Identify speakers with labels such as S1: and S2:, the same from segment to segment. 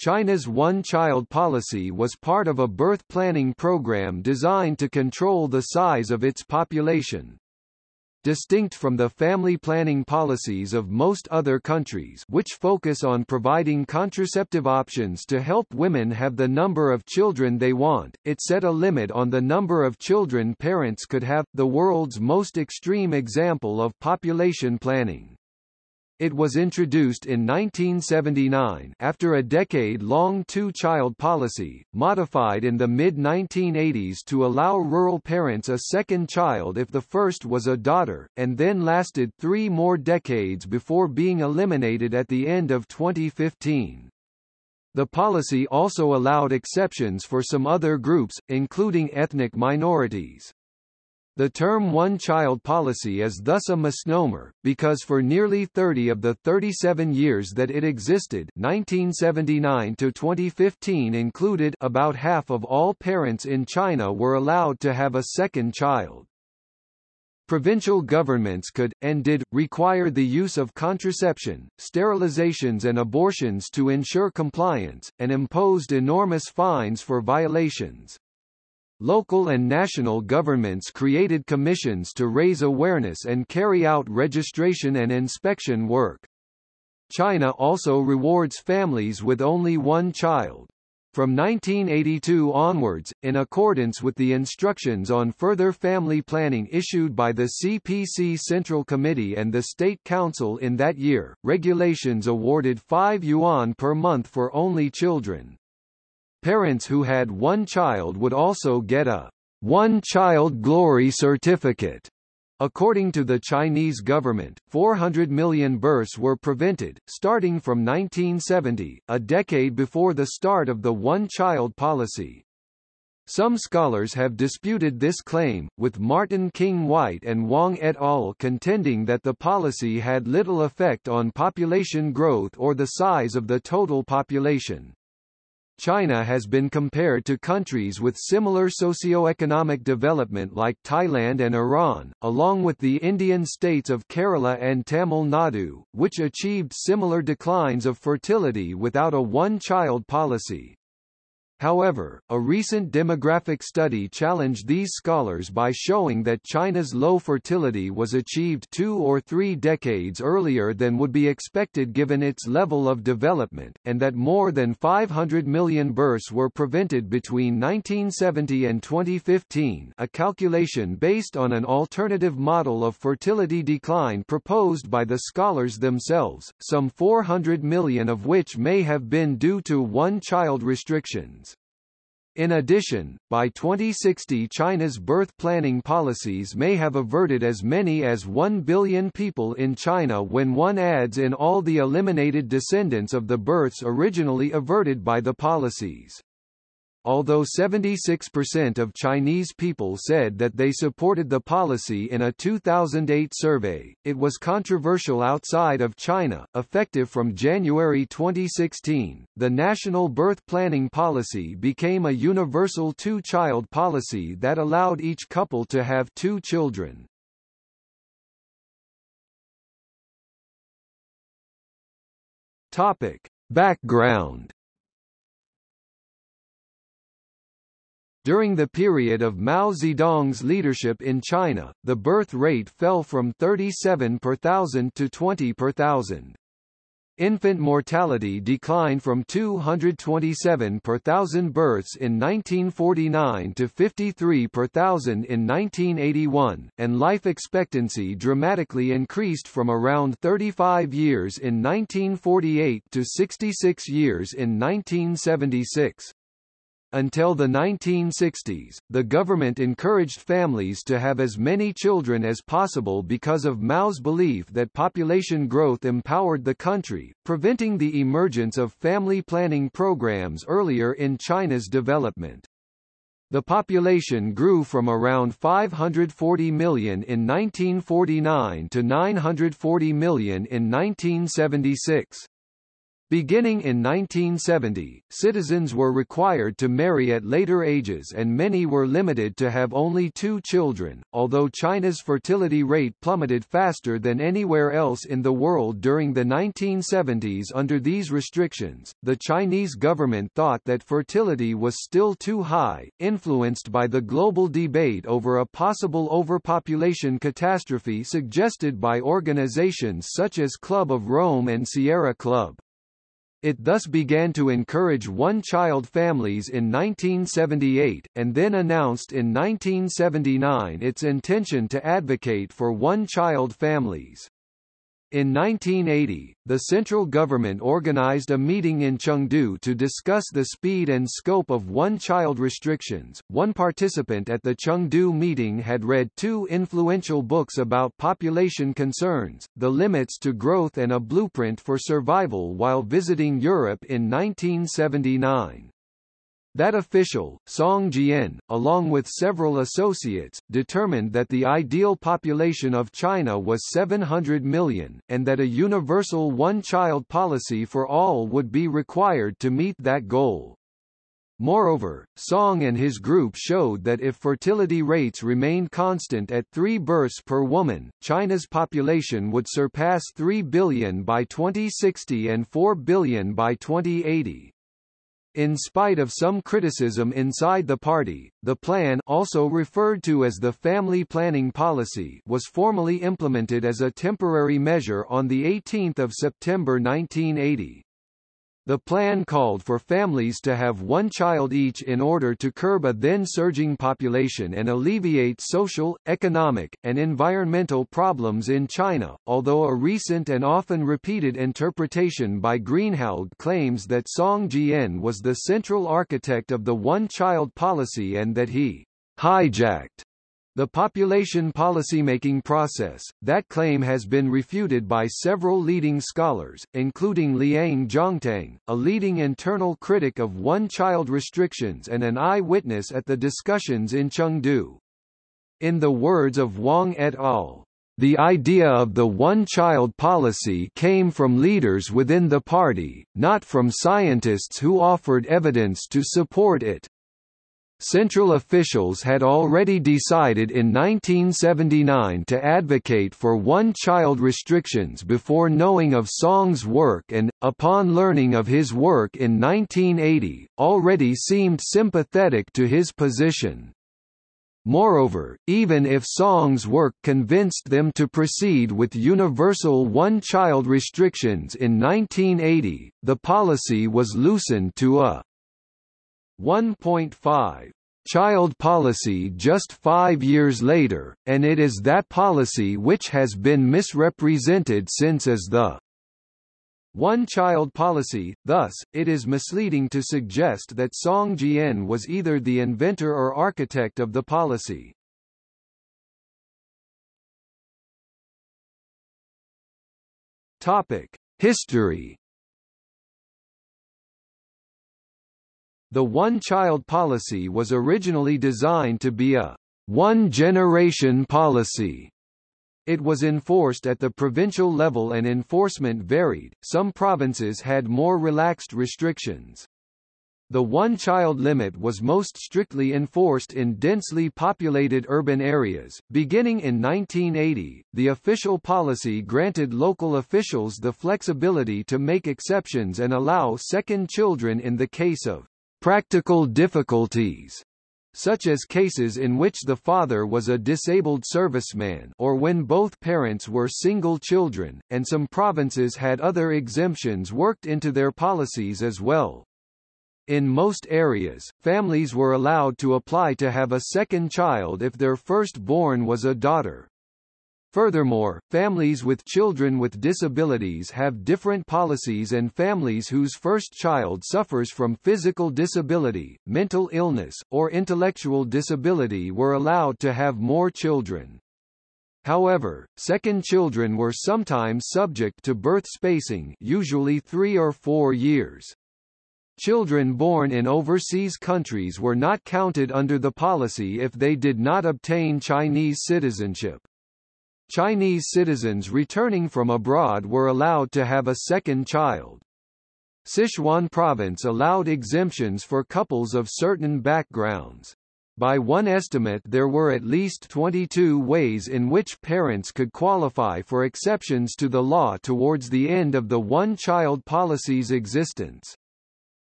S1: China's one-child policy was part of a birth planning program designed to control the size of its population. Distinct from the family planning policies of most other countries which focus on providing contraceptive options to help women have the number of children they want, it set a limit on the number of children parents could have, the world's most extreme example of population planning. It was introduced in 1979 after a decade-long two-child policy, modified in the mid-1980s to allow rural parents a second child if the first was a daughter, and then lasted three more decades before being eliminated at the end of 2015. The policy also allowed exceptions for some other groups, including ethnic minorities. The term one-child policy is thus a misnomer, because for nearly 30 of the 37 years that it existed 1979 to 2015 included about half of all parents in China were allowed to have a second child. Provincial governments could, and did, require the use of contraception, sterilizations and abortions to ensure compliance, and imposed enormous fines for violations. Local and national governments created commissions to raise awareness and carry out registration and inspection work. China also rewards families with only one child. From 1982 onwards, in accordance with the instructions on further family planning issued by the CPC Central Committee and the State Council in that year, regulations awarded 5 yuan per month for only children. Parents who had one child would also get a one-child glory certificate. According to the Chinese government, 400 million births were prevented, starting from 1970, a decade before the start of the one-child policy. Some scholars have disputed this claim, with Martin King Whyte and Wang et al. contending that the policy had little effect on population growth or the size of the total population. China has been compared to countries with similar socio-economic development like Thailand and Iran, along with the Indian states of Kerala and Tamil Nadu, which achieved similar declines of fertility without a one-child policy. However, a recent demographic study challenged these scholars by showing that China's low fertility was achieved two or three decades earlier than would be expected given its level of development, and that more than 500 million births were prevented between 1970 and 2015 a calculation based on an alternative model of fertility decline proposed by the scholars themselves, some 400 million of which may have been due to one-child restrictions. In addition, by 2060 China's birth planning policies may have averted as many as 1 billion people in China when one adds in all the eliminated descendants of the births originally averted by the policies. Although 76% of Chinese people said that they supported the policy in a 2008 survey, it was controversial outside of China. Effective from January 2016, the national birth planning policy became a universal two-child policy that allowed each couple to have two children. Topic: Background During the period of Mao Zedong's leadership in China, the birth rate fell from 37 per thousand to 20 per thousand. Infant mortality declined from 227 per thousand births in 1949 to 53 per thousand in 1981, and life expectancy dramatically increased from around 35 years in 1948 to 66 years in 1976. Until the 1960s, the government encouraged families to have as many children as possible because of Mao's belief that population growth empowered the country, preventing the emergence of family planning programs earlier in China's development. The population grew from around 540 million in 1949 to 940 million in 1976. Beginning in 1970, citizens were required to marry at later ages and many were limited to have only two children. Although China's fertility rate plummeted faster than anywhere else in the world during the 1970s under these restrictions, the Chinese government thought that fertility was still too high, influenced by the global debate over a possible overpopulation catastrophe suggested by organizations such as Club of Rome and Sierra Club. It thus began to encourage one-child families in 1978, and then announced in 1979 its intention to advocate for one-child families. In 1980, the central government organized a meeting in Chengdu to discuss the speed and scope of one-child restrictions. One participant at the Chengdu meeting had read two influential books about population concerns, The Limits to Growth and A Blueprint for Survival while visiting Europe in 1979. That official, Song Jian, along with several associates, determined that the ideal population of China was 700 million, and that a universal one-child policy for all would be required to meet that goal. Moreover, Song and his group showed that if fertility rates remained constant at 3 births per woman, China's population would surpass 3 billion by 2060 and 4 billion by 2080. In spite of some criticism inside the party, the plan also referred to as the Family Planning Policy was formally implemented as a temporary measure on 18 September 1980. The plan called for families to have one child each in order to curb a then surging population and alleviate social, economic, and environmental problems in China, although a recent and often repeated interpretation by Greenhalgh claims that Song Jian was the central architect of the one-child policy and that he hijacked the population policymaking process, that claim has been refuted by several leading scholars, including Liang Zhongtang, a leading internal critic of one-child restrictions and an eyewitness at the discussions in Chengdu. In the words of Wang et al., the idea of the one-child policy came from leaders within the party, not from scientists who offered evidence to support it. Central officials had already decided in 1979 to advocate for one-child restrictions before knowing of Song's work and, upon learning of his work in 1980, already seemed sympathetic to his position. Moreover, even if Song's work convinced them to proceed with universal one-child restrictions in 1980, the policy was loosened to a 1.5 child policy just five years later, and it is that policy which has been misrepresented since as the one-child policy, thus, it is misleading to suggest that Song Jian was either the inventor or architect of the policy. History The one-child policy was originally designed to be a one-generation policy. It was enforced at the provincial level and enforcement varied, some provinces had more relaxed restrictions. The one-child limit was most strictly enforced in densely populated urban areas. Beginning in 1980, the official policy granted local officials the flexibility to make exceptions and allow second children in the case of practical difficulties such as cases in which the father was a disabled serviceman or when both parents were single children, and some provinces had other exemptions worked into their policies as well. In most areas, families were allowed to apply to have a second child if their first-born was a daughter. Furthermore, families with children with disabilities have different policies and families whose first child suffers from physical disability, mental illness, or intellectual disability were allowed to have more children. However, second children were sometimes subject to birth spacing usually three or four years. Children born in overseas countries were not counted under the policy if they did not obtain Chinese citizenship. Chinese citizens returning from abroad were allowed to have a second child. Sichuan province allowed exemptions for couples of certain backgrounds. By one estimate there were at least 22 ways in which parents could qualify for exceptions to the law towards the end of the one-child policy's existence.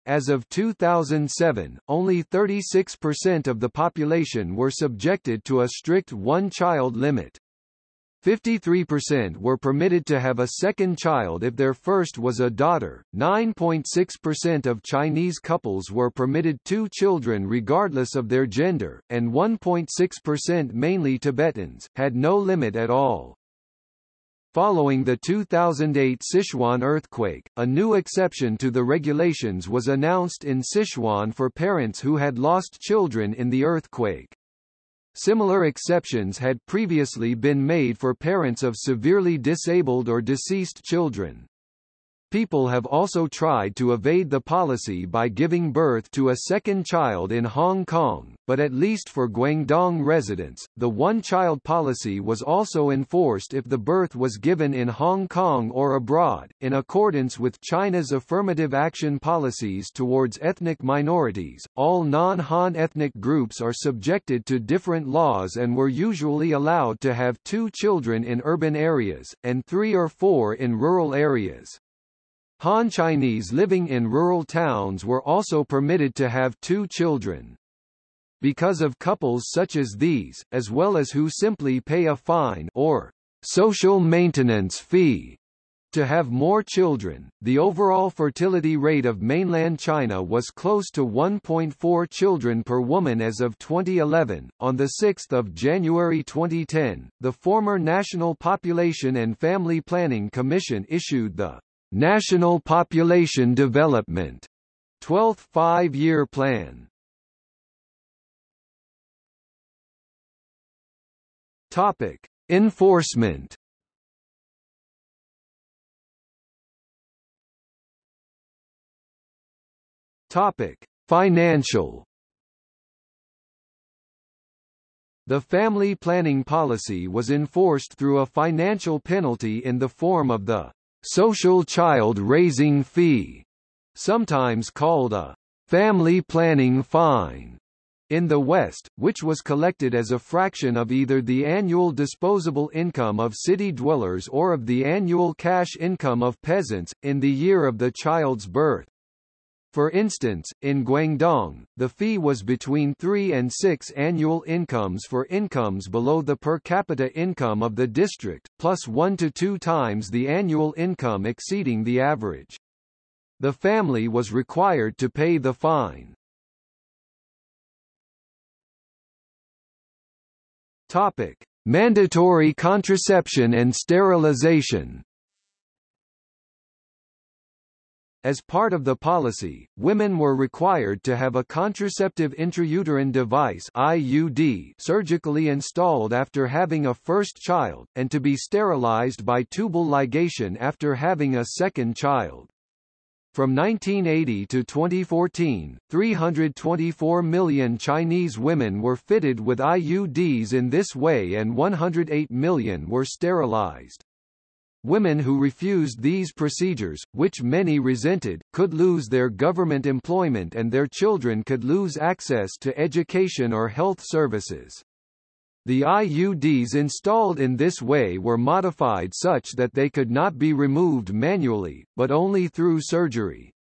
S1: As of 2007, only 36% of the population were subjected to a strict one-child limit. 53% were permitted to have a second child if their first was a daughter, 9.6% of Chinese couples were permitted two children regardless of their gender, and 1.6% mainly Tibetans, had no limit at all. Following the 2008 Sichuan earthquake, a new exception to the regulations was announced in Sichuan for parents who had lost children in the earthquake. Similar exceptions had previously been made for parents of severely disabled or deceased children. People have also tried to evade the policy by giving birth to a second child in Hong Kong, but at least for Guangdong residents, the one-child policy was also enforced if the birth was given in Hong Kong or abroad, in accordance with China's affirmative action policies towards ethnic minorities. All non-Han ethnic groups are subjected to different laws and were usually allowed to have two children in urban areas, and three or four in rural areas. Han Chinese living in rural towns were also permitted to have two children. Because of couples such as these, as well as who simply pay a fine or social maintenance fee to have more children, the overall fertility rate of mainland China was close to 1.4 children per woman as of 2011. On the 6th of January 2010, the former National Population and Family Planning Commission issued the National Population Development 12th Five-Year Plan Topic: Enforcement. Topic: Financial. The family planning policy was enforced through a financial penalty in the form of the social child raising fee, sometimes called a family planning fine, in the West, which was collected as a fraction of either the annual disposable income of city dwellers or of the annual cash income of peasants, in the year of the child's birth. For instance, in Guangdong, the fee was between 3 and 6 annual incomes for incomes below the per capita income of the district, plus 1 to 2 times the annual income exceeding the average. The family was required to pay the fine. Topic: Mandatory contraception and sterilization. As part of the policy, women were required to have a contraceptive intrauterine device IUD surgically installed after having a first child, and to be sterilized by tubal ligation after having a second child. From 1980 to 2014, 324 million Chinese women were fitted with IUDs in this way and 108 million were sterilized. Women who refused these procedures, which many resented, could lose their government employment and their children could lose access to education or health services. The IUDs installed in this way were modified such that they could not be removed manually, but only through surgery.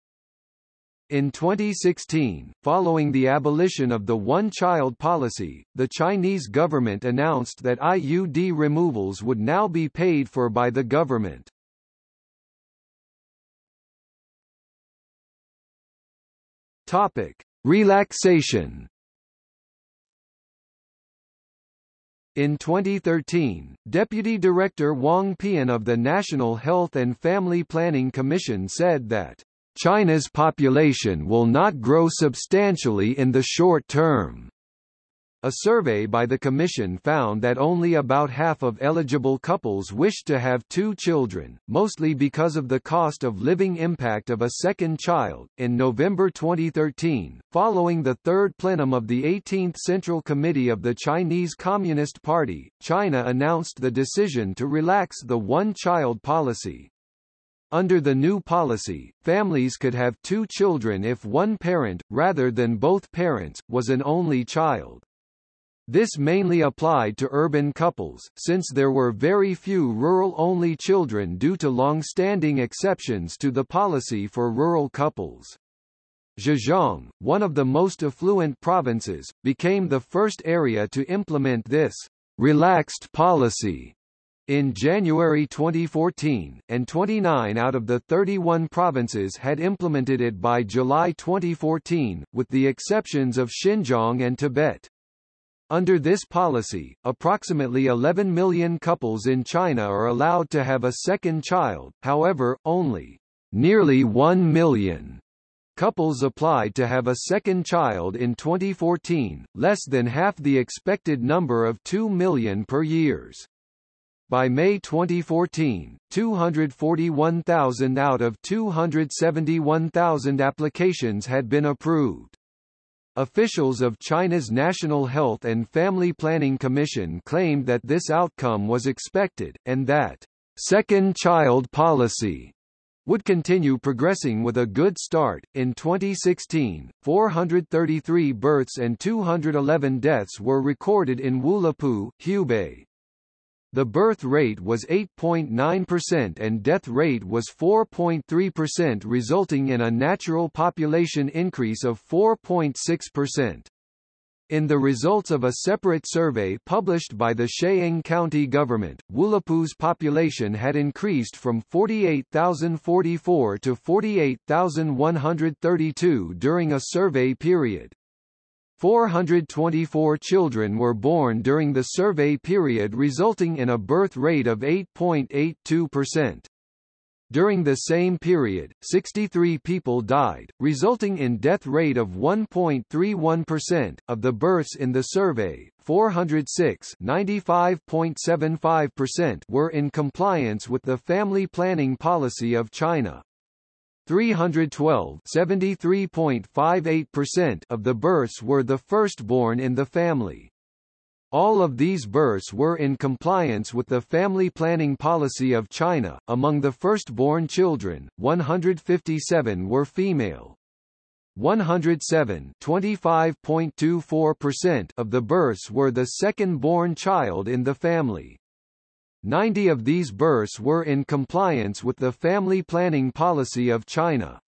S1: In 2016, following the abolition of the one-child policy, the Chinese government announced that IUD removals would now be paid for by the government. Topic: Relaxation In 2013, Deputy Director Wang Pei'an of the National Health and Family Planning Commission said that China's population will not grow substantially in the short term. A survey by the Commission found that only about half of eligible couples wished to have two children, mostly because of the cost of living impact of a second child. In November 2013, following the third plenum of the 18th Central Committee of the Chinese Communist Party, China announced the decision to relax the one child policy. Under the new policy, families could have two children if one parent, rather than both parents, was an only child. This mainly applied to urban couples, since there were very few rural-only children due to long-standing exceptions to the policy for rural couples. Zhejiang, one of the most affluent provinces, became the first area to implement this relaxed policy in January 2014, and 29 out of the 31 provinces had implemented it by July 2014, with the exceptions of Xinjiang and Tibet. Under this policy, approximately 11 million couples in China are allowed to have a second child, however, only nearly 1 million couples applied to have a second child in 2014, less than half the expected number of 2 million per years. By May 2014, 241,000 out of 271,000 applications had been approved. Officials of China's National Health and Family Planning Commission claimed that this outcome was expected, and that second child policy would continue progressing with a good start. In 2016, 433 births and 211 deaths were recorded in Wulapu, Hubei. The birth rate was 8.9% and death rate was 4.3% resulting in a natural population increase of 4.6%. In the results of a separate survey published by the Sheyang County government, Wulapu's population had increased from 48,044 to 48,132 during a survey period. 424 children were born during the survey period resulting in a birth rate of 8.82%. During the same period, 63 people died, resulting in death rate of 1.31%. Of the births in the survey, 406 95.75% were in compliance with the family planning policy of China. 312 73.58% of the births were the firstborn in the family. All of these births were in compliance with the family planning policy of China. Among the firstborn children, 157 were female. 107 25.24% of the births were the second-born child in the family. 90 of these births were in compliance with the family planning policy of China.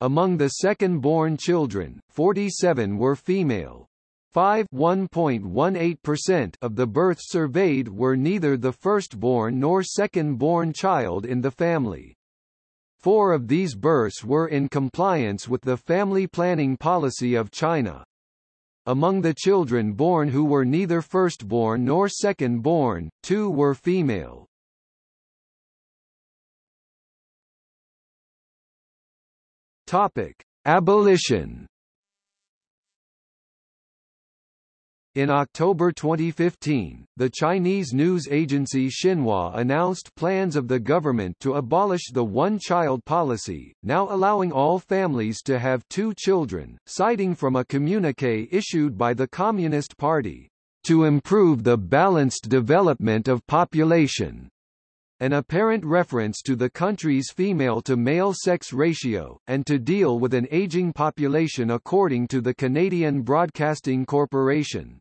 S1: Among the second-born children, 47 were female. 5 1.18% of the births surveyed were neither the firstborn nor second-born child in the family. Four of these births were in compliance with the family planning policy of China. Among the children born who were neither firstborn nor second-born, two were female. Topic: Abolition In October 2015, the Chinese news agency Xinhua announced plans of the government to abolish the one-child policy, now allowing all families to have two children, citing from a communique issued by the Communist Party, "...to improve the balanced development of population." An apparent reference to the country's female-to-male sex ratio, and to deal with an aging population according to the Canadian Broadcasting Corporation.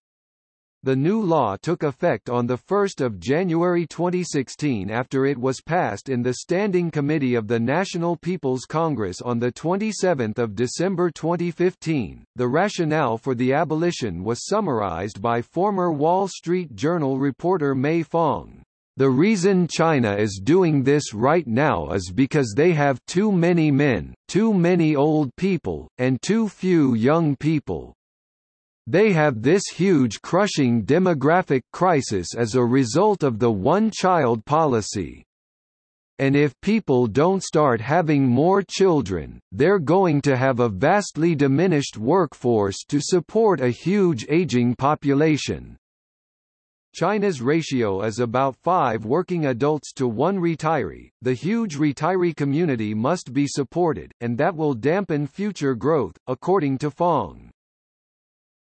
S1: The new law took effect on 1 January 2016 after it was passed in the Standing Committee of the National People's Congress on 27 December 2015. The rationale for the abolition was summarized by former Wall Street Journal reporter Mei Fong. The reason China is doing this right now is because they have too many men, too many old people, and too few young people. They have this huge crushing demographic crisis as a result of the one-child policy. And if people don't start having more children, they're going to have a vastly diminished workforce to support a huge aging population. China's ratio is about 5 working adults to 1 retiree. The huge retiree community must be supported, and that will dampen future growth, according to Fong.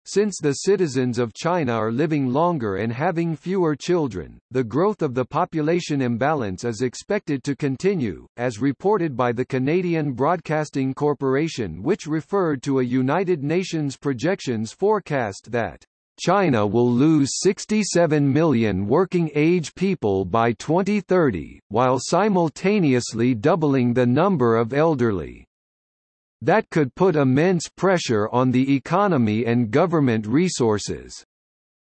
S1: Since the citizens of China are living longer and having fewer children, the growth of the population imbalance is expected to continue, as reported by the Canadian Broadcasting Corporation which referred to a United Nations projections forecast that China will lose 67 million working-age people by 2030, while simultaneously doubling the number of elderly that could put immense pressure on the economy and government resources.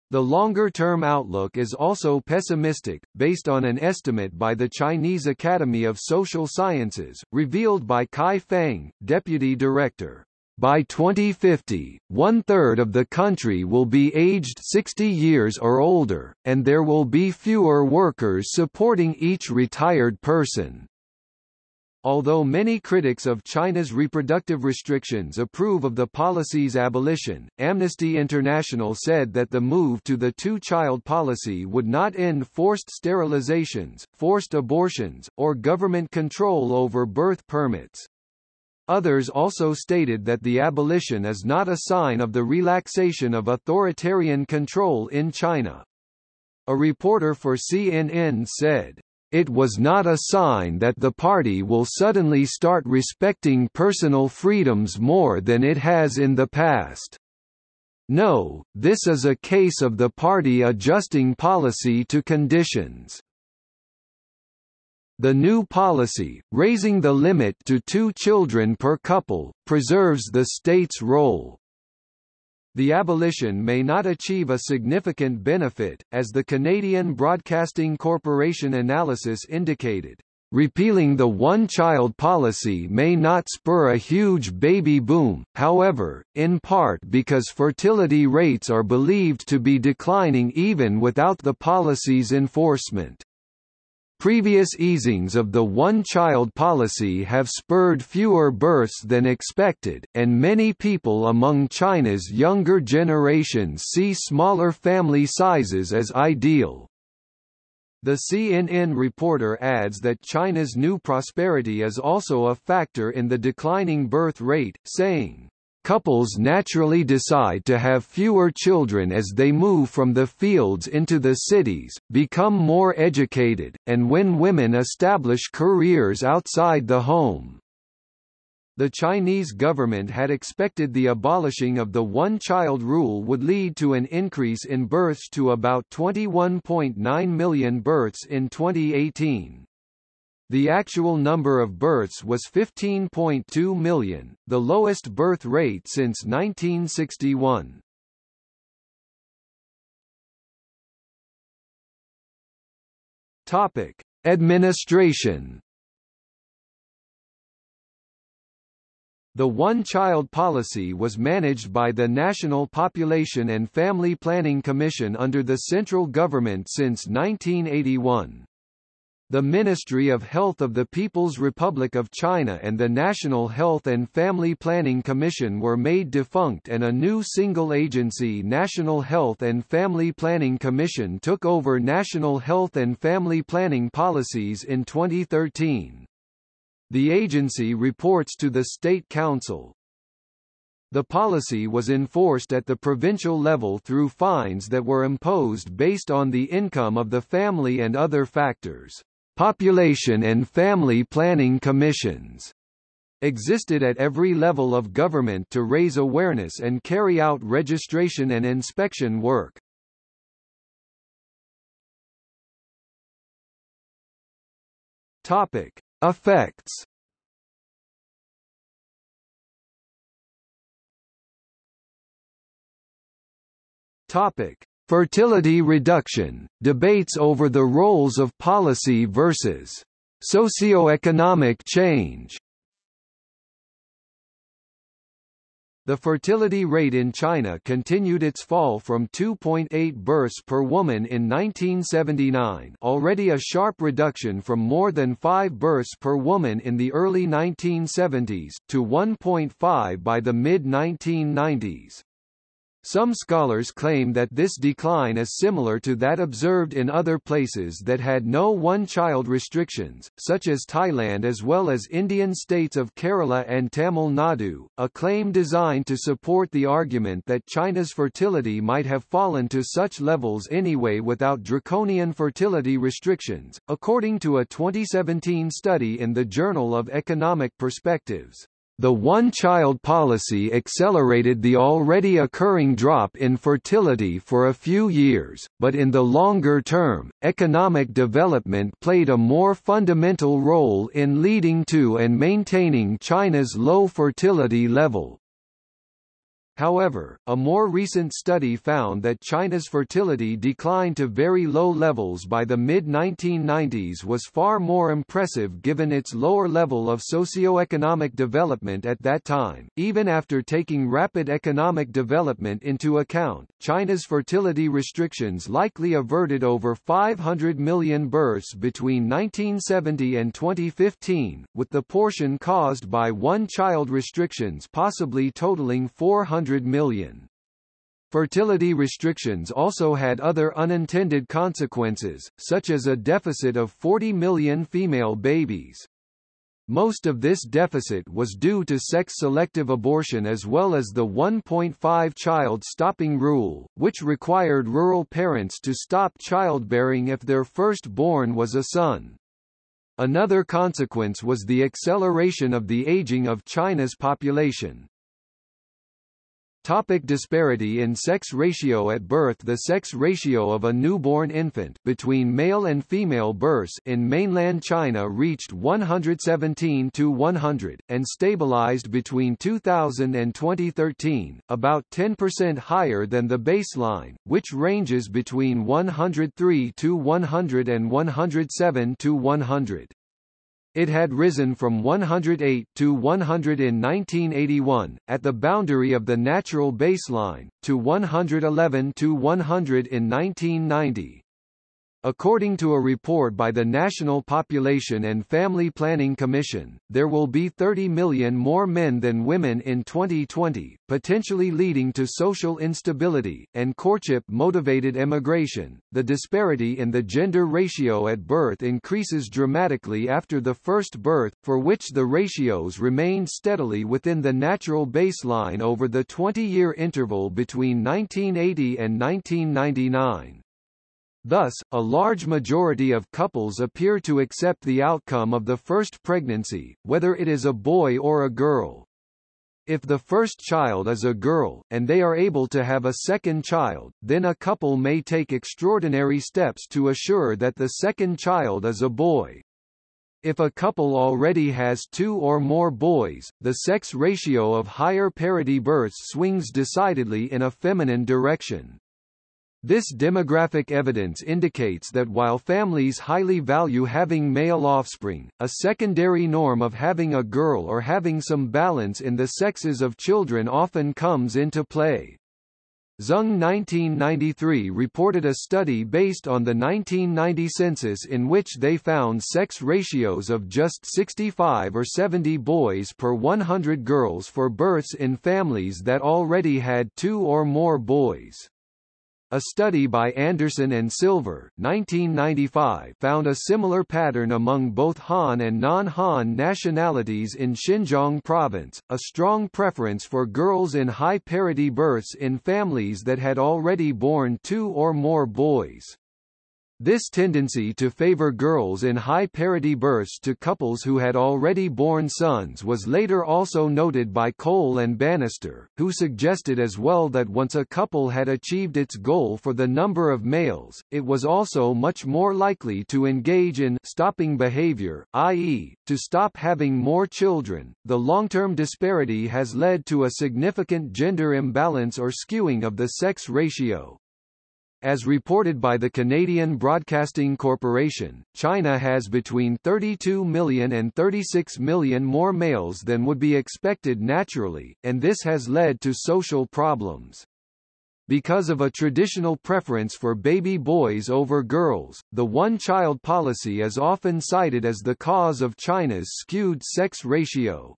S1: The longer-term outlook is also pessimistic, based on an estimate by the Chinese Academy of Social Sciences, revealed by Cai Fang, deputy director. By 2050, one-third of the country will be aged 60 years or older, and there will be fewer workers supporting each retired person. Although many critics of China's reproductive restrictions approve of the policy's abolition, Amnesty International said that the move to the two-child policy would not end forced sterilizations, forced abortions, or government control over birth permits. Others also stated that the abolition is not a sign of the relaxation of authoritarian control in China. A reporter for CNN said, it was not a sign that the party will suddenly start respecting personal freedoms more than it has in the past. No, this is a case of the party adjusting policy to conditions. The new policy, raising the limit to two children per couple, preserves the state's role, the abolition may not achieve a significant benefit, as the Canadian Broadcasting Corporation analysis indicated. Repealing the one-child policy may not spur a huge baby boom, however, in part because fertility rates are believed to be declining even without the policy's enforcement. Previous easings of the one-child policy have spurred fewer births than expected, and many people among China's younger generations see smaller family sizes as ideal. The CNN reporter adds that China's new prosperity is also a factor in the declining birth rate, saying, Couples naturally decide to have fewer children as they move from the fields into the cities, become more educated, and when women establish careers outside the home. The Chinese government had expected the abolishing of the one-child rule would lead to an increase in births to about 21.9 million births in 2018. The actual number of births was 15.2 million, the lowest birth rate since 1961. Topic: Administration. The one-child policy was managed by the National Population and Family Planning Commission under the central government since 1981. The Ministry of Health of the People's Republic of China and the National Health and Family Planning Commission were made defunct and a new single agency National Health and Family Planning Commission took over national health and family planning policies in 2013. The agency reports to the State Council. The policy was enforced at the provincial level through fines that were imposed based on the income of the family and other factors. Population and Family Planning Commissions existed at every level of government to raise awareness and carry out registration and inspection work. Topic: Effects. Topic: Fertility reduction, debates over the roles of policy versus socioeconomic change. The fertility rate in China continued its fall from 2.8 births per woman in 1979 already a sharp reduction from more than 5 births per woman in the early 1970s, to 1.5 by the mid-1990s. Some scholars claim that this decline is similar to that observed in other places that had no one-child restrictions, such as Thailand as well as Indian states of Kerala and Tamil Nadu, a claim designed to support the argument that China's fertility might have fallen to such levels anyway without draconian fertility restrictions, according to a 2017 study in the Journal of Economic Perspectives. The one-child policy accelerated the already occurring drop in fertility for a few years, but in the longer term, economic development played a more fundamental role in leading to and maintaining China's low fertility level. However, a more recent study found that China's fertility decline to very low levels by the mid-1990s was far more impressive given its lower level of socio-economic development at that time. Even after taking rapid economic development into account, China's fertility restrictions likely averted over 500 million births between 1970 and 2015, with the portion caused by one-child restrictions possibly totaling 400 100 million. Fertility restrictions also had other unintended consequences, such as a deficit of 40 million female babies. Most of this deficit was due to sex-selective abortion as well as the 1.5 child stopping rule, which required rural parents to stop childbearing if their firstborn was a son. Another consequence was the acceleration of the aging of China's population. Topic disparity in sex ratio At birth The sex ratio of a newborn infant between male and female births in mainland China reached 117 to 100, and stabilized between 2000 and 2013, about 10% higher than the baseline, which ranges between 103 to 100 and 107 to 100. It had risen from 108 to 100 in 1981, at the boundary of the natural baseline, to 111 to 100 in 1990. According to a report by the National Population and Family Planning Commission, there will be 30 million more men than women in 2020, potentially leading to social instability and courtship-motivated emigration. The disparity in the gender ratio at birth increases dramatically after the first birth, for which the ratios remained steadily within the natural baseline over the 20-year interval between 1980 and 1999. Thus, a large majority of couples appear to accept the outcome of the first pregnancy, whether it is a boy or a girl. If the first child is a girl, and they are able to have a second child, then a couple may take extraordinary steps to assure that the second child is a boy. If a couple already has two or more boys, the sex ratio of higher parity births swings decidedly in a feminine direction. This demographic evidence indicates that while families highly value having male offspring, a secondary norm of having a girl or having some balance in the sexes of children often comes into play. Zeng 1993 reported a study based on the 1990 census in which they found sex ratios of just 65 or 70 boys per 100 girls for births in families that already had two or more boys. A study by Anderson and Silver 1995 found a similar pattern among both Han and non-Han nationalities in Xinjiang province, a strong preference for girls in high parity births in families that had already born two or more boys. This tendency to favor girls in high parity births to couples who had already born sons was later also noted by Coale and Banister, who suggested as well that once a couple had achieved its goal for the number of males, it was also much more likely to engage in stopping behavior, i.e., to stop having more children. The long-term disparity has led to a significant gender imbalance or skewing of the sex ratio. As reported by the Canadian Broadcasting Corporation, China has between 32 million and 36 million more males than would be expected naturally, and this has led to social problems. Because of a traditional preference for baby boys over girls, the one-child policy is often cited as the cause of China's skewed sex ratio.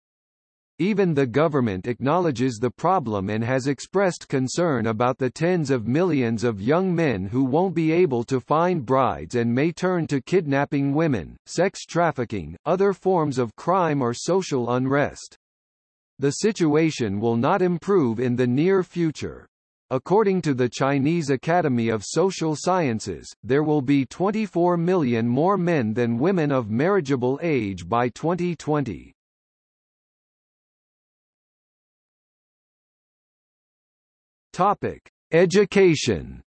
S1: Even the government acknowledges the problem and has expressed concern about the tens of millions of young men who won't be able to find brides and may turn to kidnapping women, sex trafficking, other forms of crime or social unrest. The situation will not improve in the near future. According to the Chinese Academy of Social Sciences, there will be 24 million more men than women of marriageable age by 2020. Topic: Education.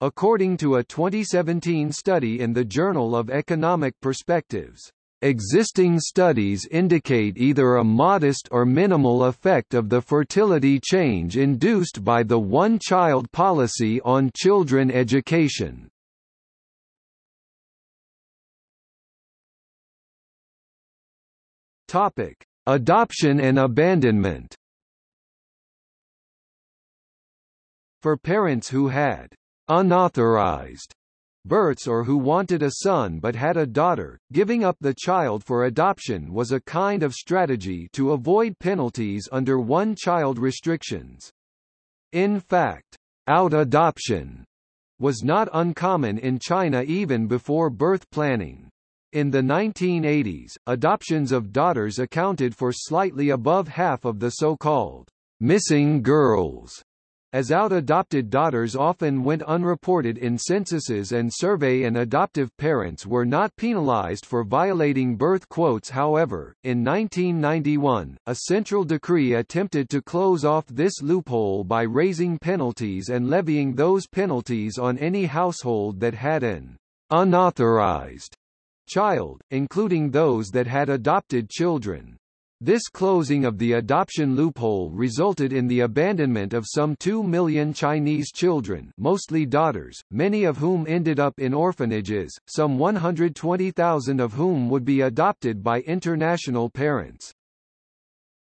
S1: According to a 2017 study in the Journal of Economic Perspectives, existing studies indicate either a modest or minimal effect of the fertility change induced by the one-child policy on children education. Topic: Adoption and abandonment For parents who had unauthorized births or who wanted a son but had a daughter, giving up the child for adoption was a kind of strategy to avoid penalties under one-child restrictions. In fact, out-adoption was not uncommon in China even before birth planning. In the 1980s, adoptions of daughters accounted for slightly above half of the so-called missing girls as out-adopted daughters often went unreported in censuses and survey and adoptive parents were not penalized for violating birth quotes however, in 1991, a central decree attempted to close off this loophole by raising penalties and levying those penalties on any household that had an unauthorized child, including those that had adopted children. This closing of the adoption loophole resulted in the abandonment of some 2 million Chinese children mostly daughters, many of whom ended up in orphanages, some 120,000 of whom would be adopted by international parents.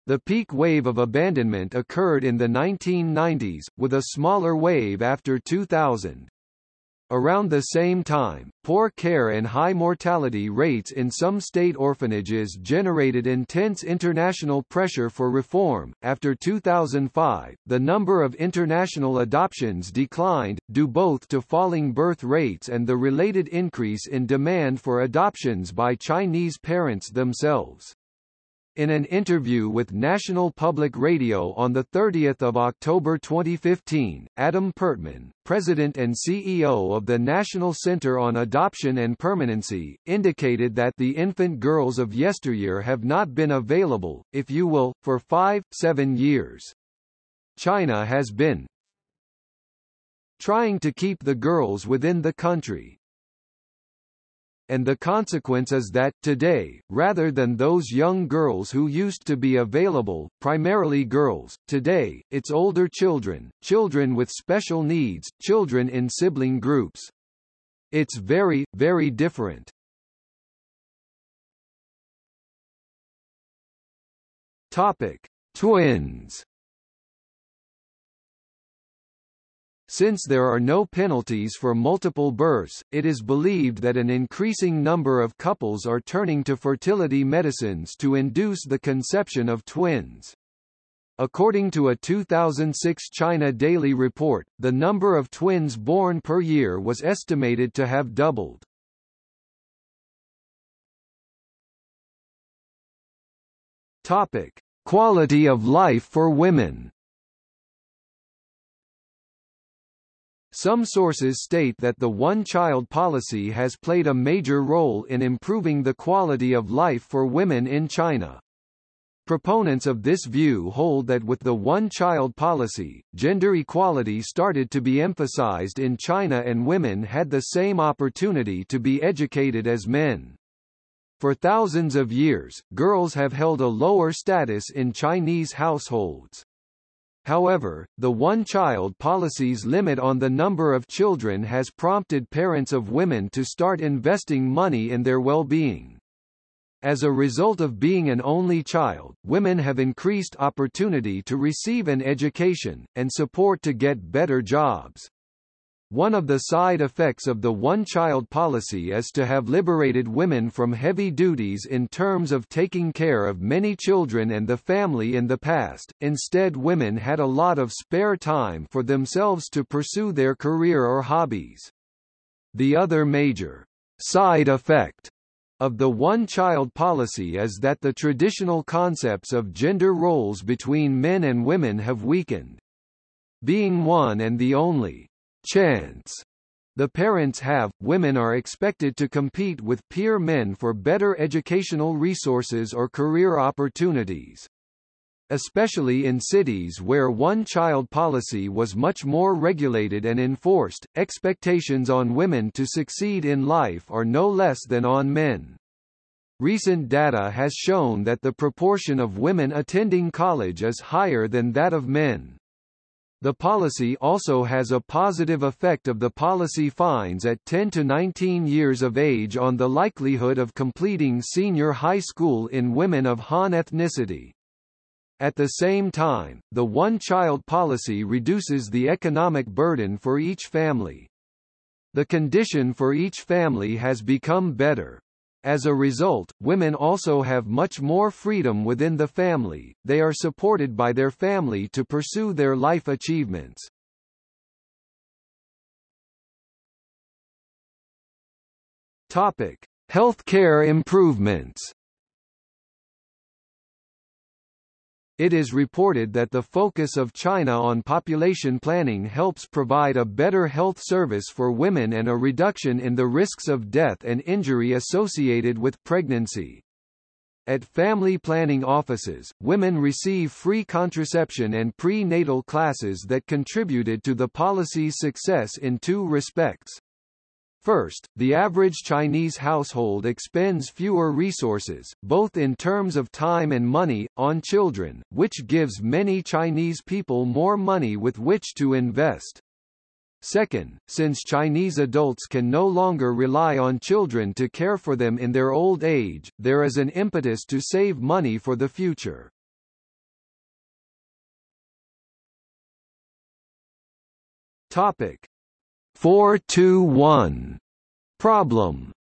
S1: The peak wave of abandonment occurred in the 1990s, with a smaller wave after 2000. Around the same time, poor care and high mortality rates in some state orphanages generated intense international pressure for reform. After 2005, the number of international adoptions declined, due both to falling birth rates and the related increase in demand for adoptions by Chinese parents themselves. In an interview with National Public Radio on 30 October 2015, Adam Pertman, President and CEO of the National Center on Adoption and Permanency, indicated that the infant girls of yesteryear have not been available, if you will, for five, seven years. China has been trying to keep the girls within the country, and the consequence is that, today, rather than those young girls who used to be available, primarily girls, today, it's older children, children with special needs, children in sibling groups. It's very, very different. Topic. Twins Since there are no penalties for multiple births, it is believed that an increasing number of couples are turning to fertility medicines to induce the conception of twins. According to a 2006 China Daily report, the number of twins born per year was estimated to have doubled. Topic: Quality of life for women. Some sources state that the one-child policy has played a major role in improving the quality of life for women in China. Proponents of this view hold that with the one-child policy, gender equality started to be emphasized in China and women had the same opportunity to be educated as men. For thousands of years, girls have held a lower status in Chinese households. However, the one-child policy's limit on the number of children has prompted parents of women to start investing money in their well-being. As a result of being an only child, women have increased opportunity to receive an education, and support to get better jobs. One of the side effects of the one-child policy is to have liberated women from heavy duties in terms of taking care of many children and the family in the past, instead women had a lot of spare time for themselves to pursue their career or hobbies. The other major side effect of the one-child policy is that the traditional concepts of gender roles between men and women have weakened. Being one and the only chance the parents have, women are expected to compete with peer men for better educational resources or career opportunities. Especially in cities where one-child policy was much more regulated and enforced, expectations on women to succeed in life are no less than on men. Recent data has shown that the proportion of women attending college is higher than that of men. The policy also has a positive effect of the policy fines at 10 to 19 years of age on the likelihood of completing senior high school in women of Han ethnicity. At the same time, the one-child policy reduces the economic burden for each family. The condition for each family has become better. As a result, women also have much more freedom within the family, they are supported by their family to pursue their life achievements. Topic: Healthcare improvements. It is reported that the focus of China on population planning helps provide a better health service for women and a reduction in the risks of death and injury associated with pregnancy. At family planning offices, women receive free contraception and prenatal classes that contributed to the policy's success in two respects. First, the average Chinese household expends fewer resources, both in terms of time and money, on children, which gives many Chinese people more money with which to invest. Second, since Chinese adults can no longer rely on children to care for them in their old age, there is an impetus to save money for the future. Topic 421 problem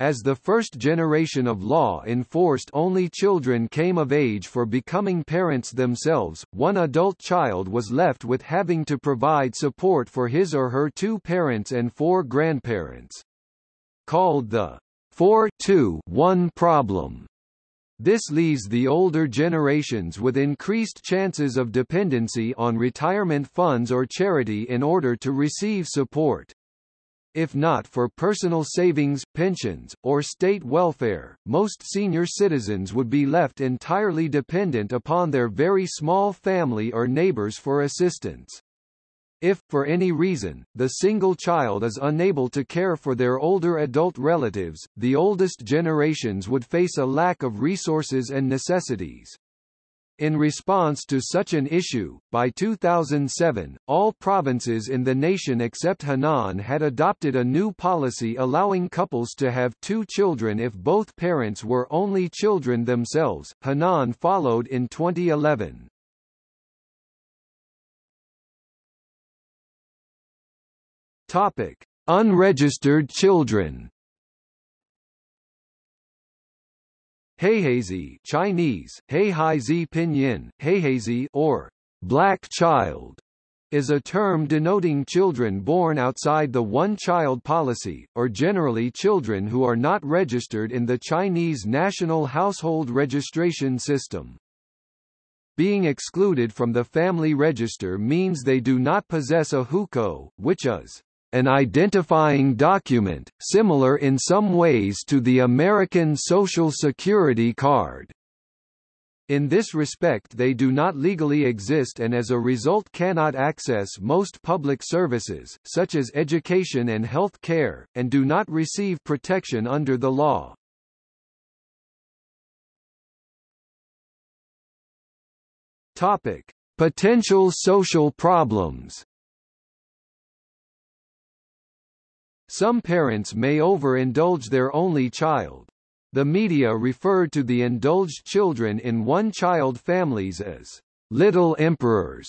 S1: As the first generation of law enforced only children came of age for becoming parents themselves, one adult child was left with having to provide support for his or her two parents and four grandparents. Called the 4-2-1 problem. This leaves the older generations with increased chances of dependency on retirement funds or charity in order to receive support. If not for personal savings, pensions, or state welfare, most senior citizens would be left entirely dependent upon their very small family or neighbors for assistance. If, for any reason, the single child is unable to care for their older adult relatives, the oldest generations would face a lack of resources and necessities. In response to such an issue, by 2007, all provinces in the nation except Henan had adopted a new policy allowing couples to have two children if both parents were only children themselves. Henan followed in 2011. Topic: Unregistered children. Heiheizi Chinese, Heihaizi Pinyin, Heiheizi or black child is a term denoting children born outside the one-child policy, or generally children who are not registered in the Chinese National Household Registration System. Being excluded from the family register means they do not possess a hukou, which is an identifying document, similar in some ways to the American Social Security card. In this respect they do not legally exist and as a result cannot access most public services, such as education and health care, and do not receive protection under the law. Topic. Potential social problems Some parents may overindulge their only child. The media referred to the indulged children in one-child families as little emperors.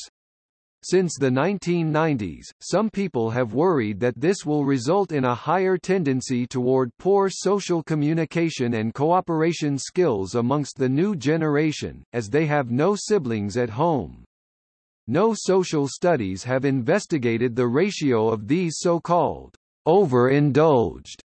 S1: Since the 1990s, some people have worried that this will result in a higher tendency toward poor social communication and cooperation skills amongst the new generation, as they have no siblings at home. No social studies have investigated the ratio of these so-called overindulged.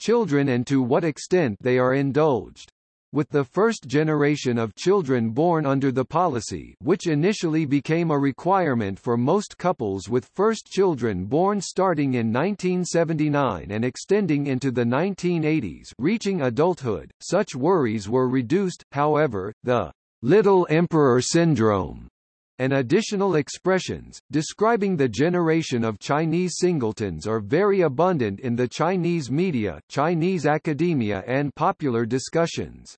S1: Children and to what extent they are indulged. With the first generation of children born under the policy which initially became a requirement for most couples with first children born starting in 1979 and extending into the 1980s reaching adulthood, such worries were reduced, however, the Little Emperor Syndrome and additional expressions, describing the generation of Chinese singletons are very abundant in the Chinese media, Chinese academia and popular discussions.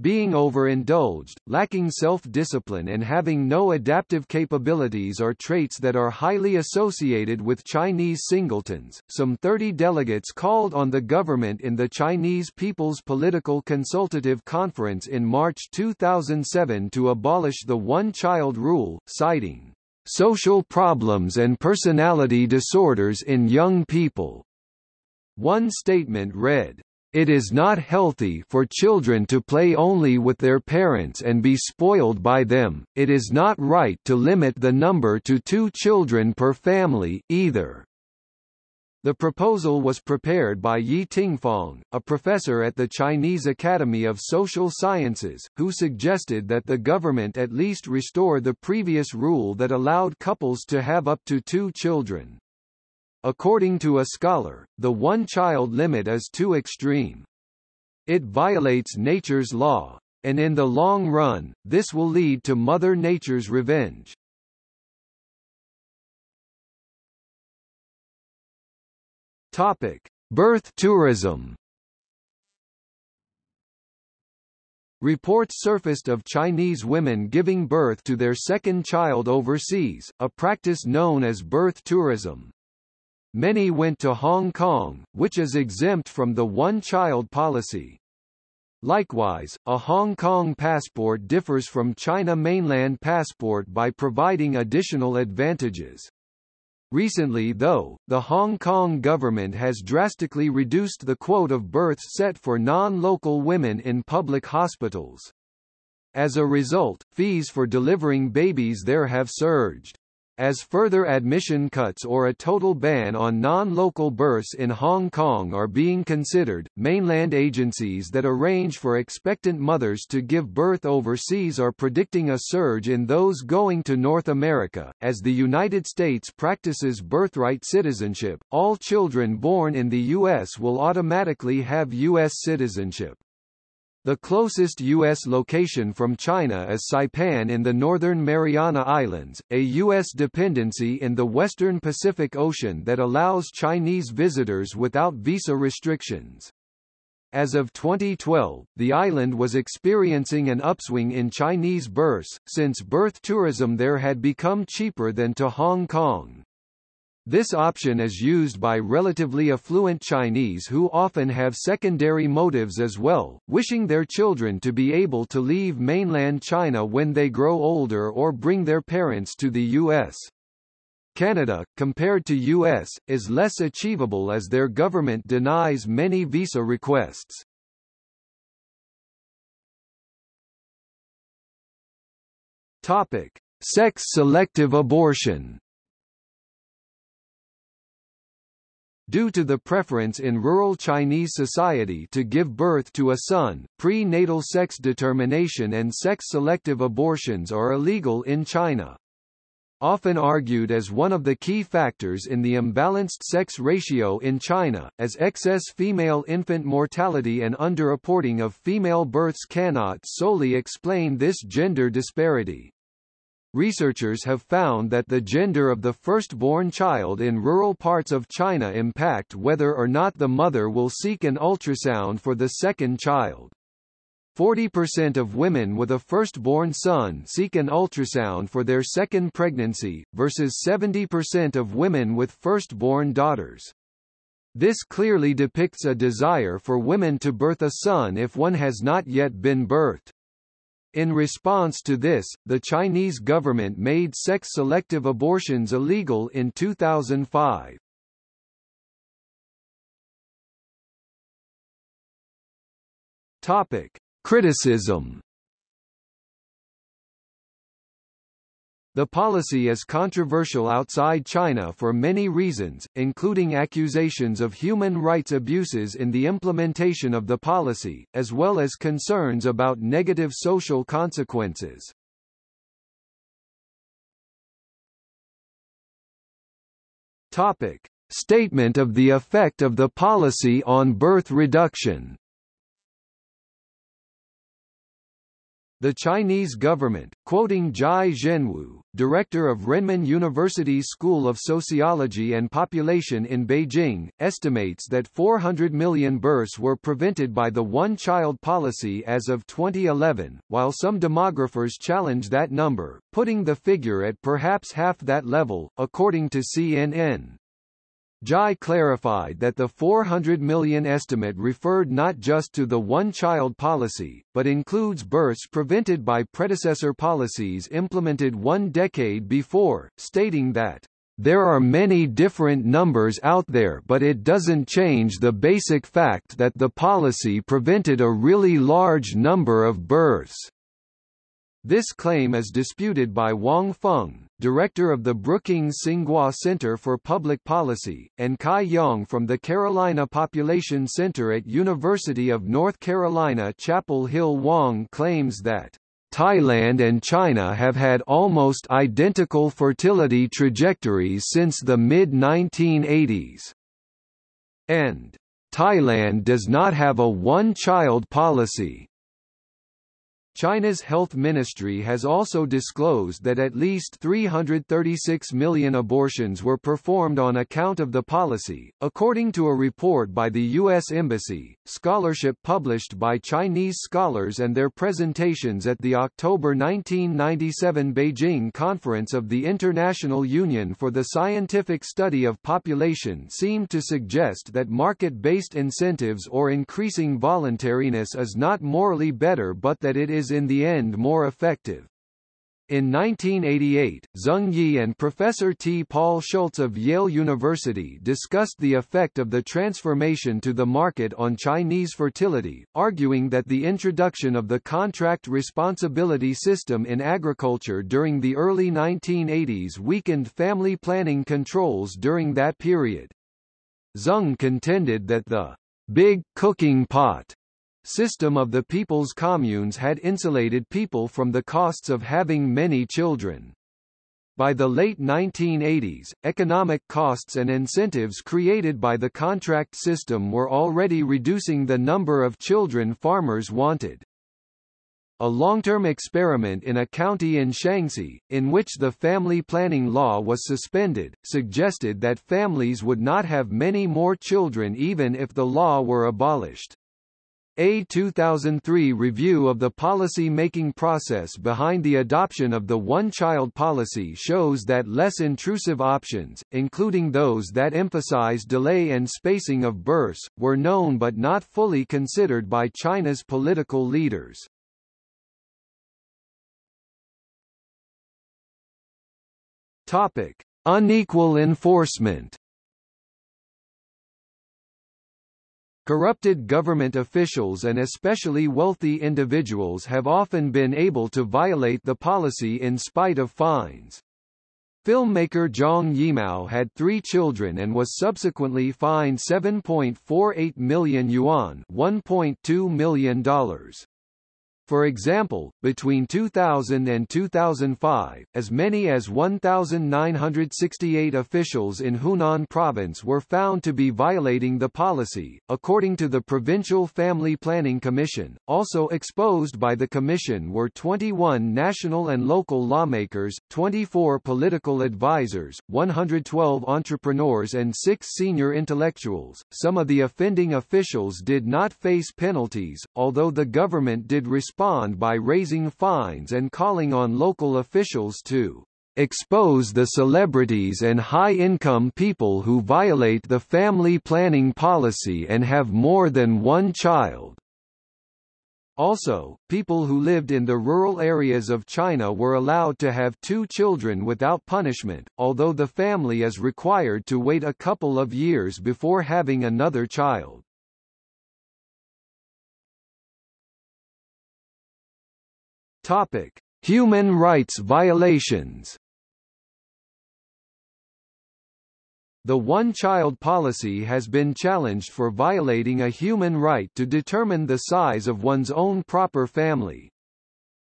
S1: Being overindulged, lacking self-discipline and having no adaptive capabilities are traits that are highly associated with Chinese singletons. Some 30 delegates called on the government in the Chinese People's Political Consultative Conference in March 2007 to abolish the one-child rule, citing social problems and personality disorders in young people. One statement read, it is not healthy for children to play only with their parents and be spoiled by them, it is not right to limit the number to two children per family, either. The proposal was prepared by Yi Tingfang, a professor at the Chinese Academy of Social Sciences, who suggested that the government at least restore the previous rule that allowed couples to have up to two children. According to a scholar, the one-child limit is too extreme. It violates nature's law, and in the long run, this will lead to Mother Nature's revenge. Topic: Birth tourism. Reports surfaced of Chinese women giving birth to their second child overseas, a practice known as birth tourism. Many went to Hong Kong, which is exempt from the one-child policy. Likewise, a Hong Kong passport differs from China mainland passport by providing additional advantages. Recently though, the Hong Kong government has drastically reduced the quote of births set for non-local women in public hospitals. As a result, fees for delivering babies there have surged. As further admission cuts or a total ban on non-local births in Hong Kong are being considered, mainland agencies that arrange for expectant mothers to give birth overseas are predicting a surge in those going to North America. As the United States practices birthright citizenship, all children born in the U.S. will automatically have U.S. citizenship. The closest U.S. location from China is Saipan in the northern Mariana Islands, a U.S. dependency in the western Pacific Ocean that allows Chinese visitors without visa restrictions. As of 2012, the island was experiencing an upswing in Chinese births, since birth tourism there had become cheaper than to Hong Kong. This option is used by relatively affluent Chinese who often have secondary motives as well, wishing their children to be able to leave mainland China when they grow older or bring their parents to the U.S. Canada, compared to U.S., is less achievable as their government denies many visa requests. Topic. Sex-selective abortion Due to the preference in rural Chinese society to give birth to a son, prenatal sex determination and sex-selective abortions are illegal in China. Often argued as one of the key factors in the imbalanced sex ratio in China, as excess female infant mortality and underreporting of female births cannot solely explain this gender disparity. Researchers have found that the gender of the firstborn child in rural parts of China impact whether or not the mother will seek an ultrasound for the second child. 40% of women with a firstborn son seek an ultrasound for their second pregnancy, versus 70% of women with firstborn daughters. This clearly depicts a desire for women to birth a son if one has not yet been birthed. In response to this, the Chinese government made sex-selective abortions illegal in 2005. Topic: Criticism The policy is controversial outside China for many reasons, including accusations of human rights abuses in the implementation of the policy, as well as concerns about negative social consequences. Topic: Statement of the effect of the policy on birth reduction The Chinese government, quoting Zhai Zhenwu, director of Renmin University's School of Sociology and Population in Beijing, estimates that 400 million births were prevented by the one-child policy as of 2011, while some demographers challenge that number, putting the figure at perhaps half that level, according to CNN. Zhai clarified that the 400 million estimate referred not just to the one-child policy, but includes births prevented by predecessor policies implemented one decade before, stating that, "...there are many different numbers out there but it doesn't change the basic fact that the policy prevented a really large number of births." This claim is disputed by Wang Feng, director of the Brookings Tsinghua Center for Public Policy, and Cai Yong from the Carolina Population Center at University of North Carolina Chapel Hill Wang claims that Thailand and China have had almost identical fertility trajectories since the mid-1980s. And Thailand does not have a one-child policy, China's health ministry has also disclosed that at least 336 million abortions were performed on account of the policy, according to a report by the U.S. Embassy. Scholarship published by Chinese scholars and their presentations at the October 1997 Beijing Conference of the International Union for the Scientific Study of Population seemed to suggest that market-based incentives or increasing voluntariness is not morally better but that it is is in the end more effective. In 1988, Zeng Yi and Professor T. Paul Schultz of Yale University discussed the effect of the transformation to the market on Chinese fertility, arguing that the introduction of the contract responsibility system in agriculture during the early 1980s weakened family planning controls during that period. Zeng contended that the big cooking pot system of the people's communes had insulated people from the costs of having many children. By the late 1980s, economic costs and incentives created by the contract system were already reducing the number of children farmers wanted. A long-term experiment in a county in Shaanxi, in which the family planning law was suspended, suggested that families would not have many more children even if the law were abolished. A 2003 review of the policy-making process behind the adoption of the one-child policy shows that less intrusive options, including those that emphasize delay and spacing of births, were known but not fully considered by China's political leaders. Topic: Unequal enforcement Corrupted government officials and especially wealthy individuals have often been able to violate the policy in spite of fines. Filmmaker Zhang Yimou had three children and was subsequently fined 7.48 million yuan $1.2 million. For example, between 2000 and 2005, as many as 1,968 officials in Hunan province were found to be violating the policy, according to the Provincial Family Planning Commission. Also exposed by the commission were 21 national and local lawmakers, 24 political advisors, 112 entrepreneurs, and six senior intellectuals. Some of the offending officials did not face penalties, although the government did respond respond by raising fines and calling on local officials to expose the celebrities and high-income people who violate the family planning policy and have more than one child. Also, people who lived in the rural areas of China were allowed to have two children without punishment, although the family is required to wait a couple of years before having another child. Topic: Human rights violations. The one-child policy has been challenged for violating a human right to determine the size of one's own proper family.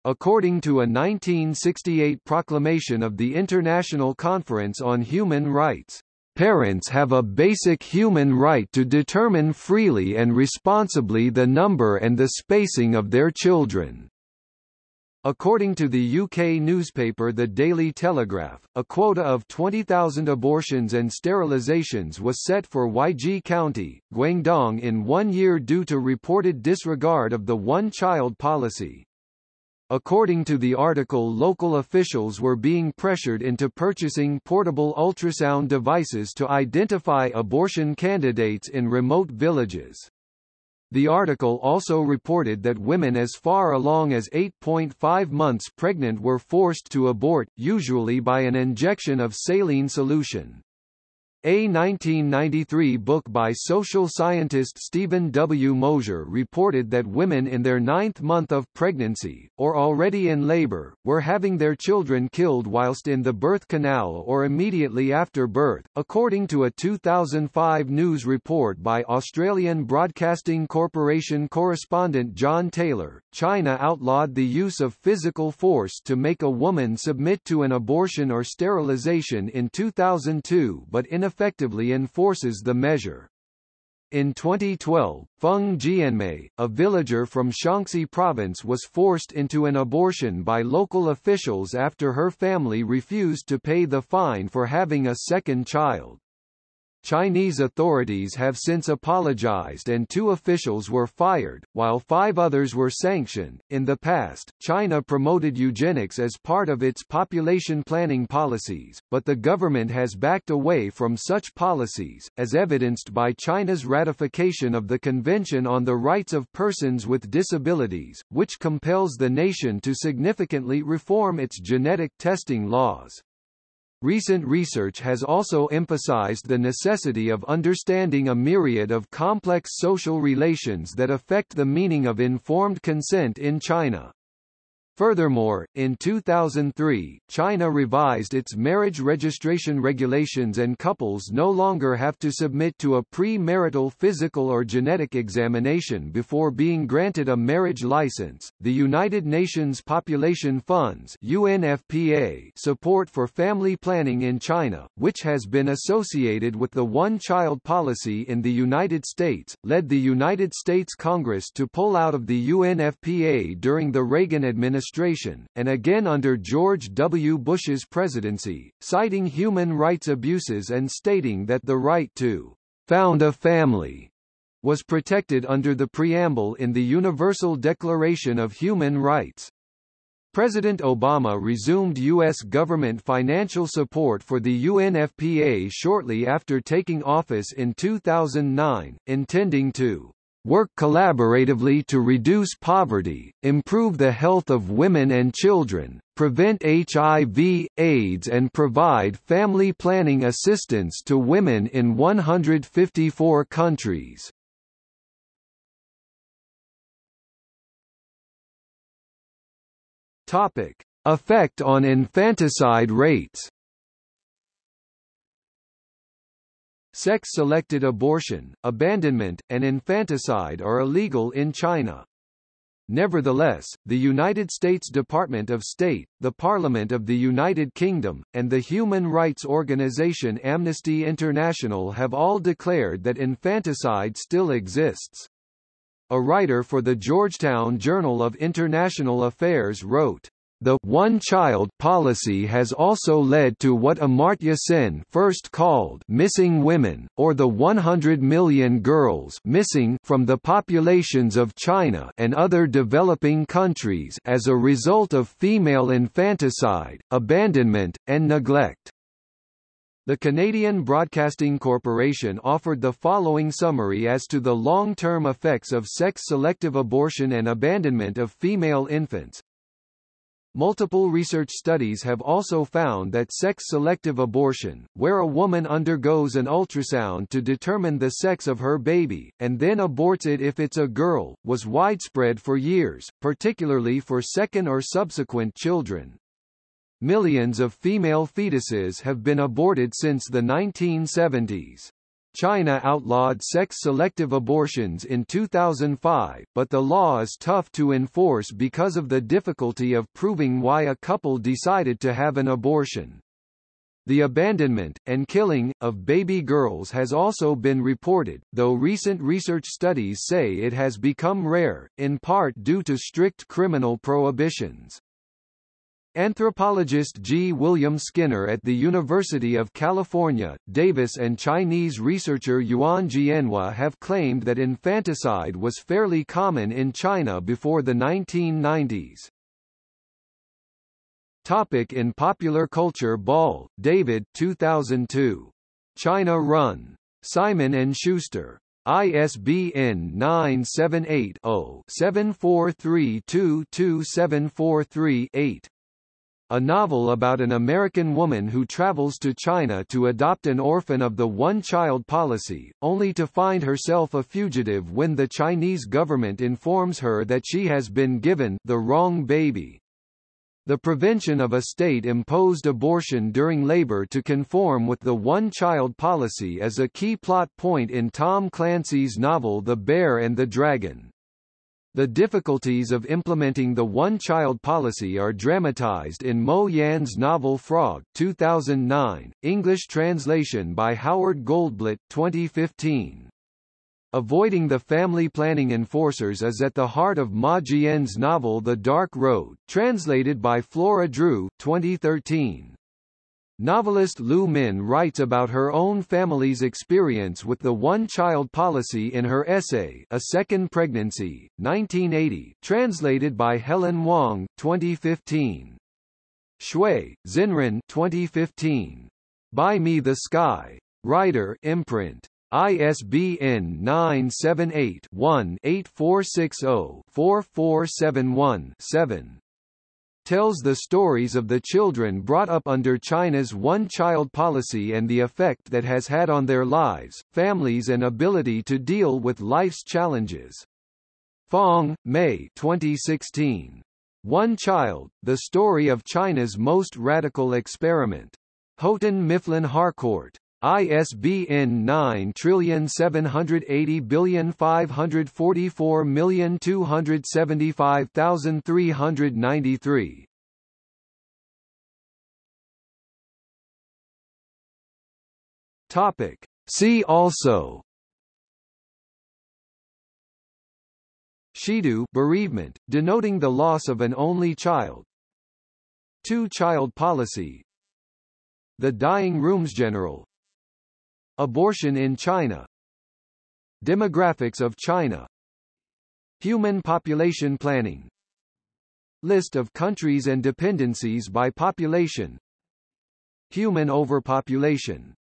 S1: According to a 1968 proclamation of the International Conference on Human Rights, Parents have a basic human right to determine freely and responsibly the number and the spacing of their children. According to the UK newspaper The Daily Telegraph, a quota of 20,000 abortions and sterilizations was set for Huaiji County, Guangdong in one year due to reported disregard of the one-child policy. According to the article local officials were being pressured into purchasing portable ultrasound devices to identify abortion candidates in remote villages. The article also reported that women as far along as 8.5 months pregnant were forced to abort, usually by an injection of saline solution. A 1993 book by social scientist Stephen W. Mosher reported that women in their ninth month of pregnancy, or already in labor, were having their children killed whilst in the birth canal or immediately after birth. According to a 2005 news report by Australian Broadcasting Corporation correspondent John Taylor, China outlawed the use of physical force to make a woman submit to an abortion or sterilization in 2002 but in effectively enforces the measure. In 2012, Feng Jianmei, a villager from Shaanxi province was forced into an abortion by local officials after her family refused to pay the fine for having a second child. Chinese authorities have since apologized and two officials were fired, while five others were sanctioned. In the past, China promoted eugenics as part of its population planning policies, but the government has backed away from such policies, as evidenced by China's ratification of the Convention on the Rights of Persons with Disabilities, which compels the nation to significantly reform its genetic testing laws. Recent research has also emphasized the necessity of understanding a myriad of complex social relations that affect the meaning of informed consent in China. Furthermore, in 2003, China revised its marriage registration regulations and couples no longer have to submit to a pre-marital physical or genetic examination before being granted a marriage license. The United Nations Population Fund's UNFPA support for family planning in China, which has been associated with the one-child policy in the United States, led the United States Congress to pull out of the UNFPA during the Reagan administration administration, and again under George W. Bush's presidency, citing human rights abuses and stating that the right to found a family was protected under the preamble in the Universal Declaration of Human Rights. President Obama resumed U.S. government financial support for the UNFPA shortly after taking office in 2009, intending to work collaboratively to reduce poverty, improve the health of women and children, prevent HIV, AIDS and provide family planning assistance to women in 154 countries. Topic: Effect on infanticide rates Sex-selected abortion, abandonment, and infanticide are illegal in China. Nevertheless, the United States Department of State, the Parliament of the United Kingdom, and the human rights organization Amnesty International have all declared that infanticide still exists. A writer for the Georgetown Journal of International Affairs wrote, the one-child policy has also led to what Amartya Sen first called missing women, or the 100 million girls missing from the populations of China and other developing countries as a result of female infanticide, abandonment, and neglect. The Canadian Broadcasting Corporation offered the following summary as to the long-term effects of sex-selective abortion and abandonment of female infants. Multiple research studies have also found that sex-selective abortion, where a woman undergoes an ultrasound to determine the sex of her baby, and then aborts it if it's a girl, was widespread for years, particularly for second or subsequent children. Millions of female fetuses have been aborted since the 1970s. China outlawed sex-selective abortions in 2005, but the law is tough to enforce because of the difficulty of proving why a couple decided to have an abortion. The abandonment, and killing, of baby girls has also been reported, though recent research studies say it has become rare, in part due to strict criminal prohibitions. Anthropologist G. William Skinner at the University of California, Davis and Chinese researcher Yuan Jianhua have claimed that infanticide was fairly common in China before the 1990s. Topic in popular culture Ball, David 2002. China Run. Simon & Schuster. ISBN 978 0 74322743 8 a novel about an American woman who travels to China to adopt an orphan of the one-child policy, only to find herself a fugitive when the Chinese government informs her that she has been given the wrong baby. The prevention of a state-imposed abortion during labor to conform with the one-child policy is a key plot point in Tom Clancy's novel The Bear and the Dragon. The difficulties of implementing the one-child policy are dramatized in Mo Yan's novel Frog 2009, English translation by Howard Goldblatt 2015. Avoiding the family planning enforcers is at the heart of Ma Jian's novel The Dark Road, translated by Flora Drew 2013. Novelist Lu Min writes about her own family's experience with the one-child policy in her essay A Second Pregnancy, 1980, translated by Helen Wang, 2015. Xue, Xinran 2015. Buy Me the Sky. Writer imprint. ISBN 978-1-8460-4471-7 tells the stories of the children brought up under China's one-child policy and the effect that has had on their lives, families and ability to deal with life's challenges. Fong, Mei 2016. One Child, The Story of China's Most Radical Experiment. Houghton Mifflin Harcourt. ISBN 9780544275393. Topic. See also Shidu bereavement, denoting the loss of an only child Two-child policy The Dying Rooms General Abortion in China. Demographics of China. Human population planning. List of countries and dependencies by population. Human overpopulation